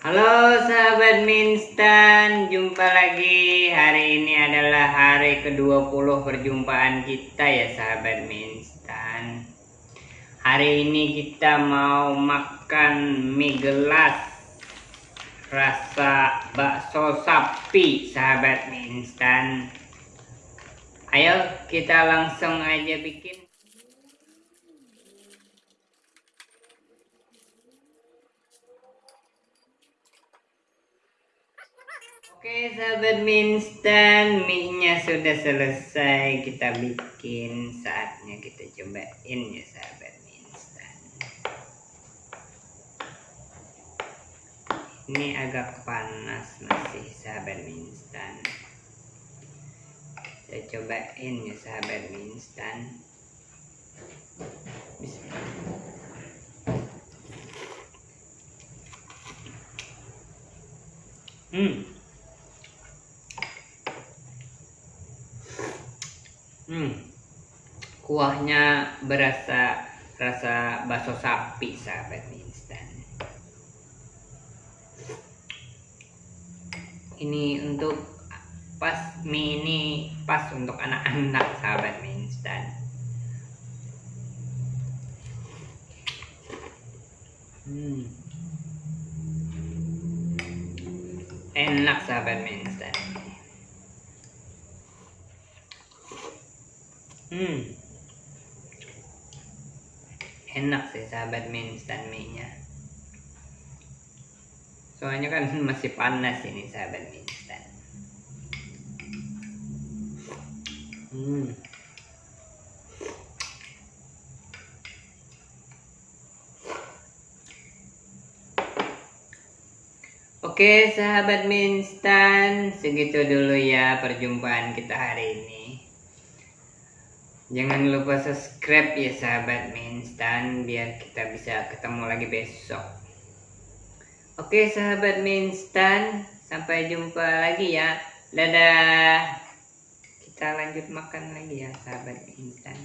Halo sahabat Minstan, jumpa lagi. Hari ini adalah hari ke-20 perjumpaan kita ya sahabat Minstan. Hari ini kita mau makan mie gelas rasa bakso sapi sahabat Minstan. Ayo kita langsung aja bikin. Oke sahabat minstan mie-nya sudah selesai kita bikin. Saatnya kita cobain ya sahabat minstan ini agak panas masih sahabat minstan kita cobain ya sahabat minstan Hmm. Hmm. Kuahnya berasa rasa bakso sapi sahabat instan. Ini untuk pas mie ini pas untuk anak-anak sahabat mie instan. Hmm. Enak sahabat mie instan. Hmm. Enak sih sahabat mie instan mie-nya. Soalnya kan masih panas ini sahabat mie instan. Hmm. Oke sahabat mie instan, segitu dulu ya perjumpaan kita hari ini. Jangan lupa subscribe ya sahabat Minstan biar kita bisa ketemu lagi besok. Oke sahabat Minstan, sampai jumpa lagi ya. Dadah. Kita lanjut makan lagi ya sahabat Minstan.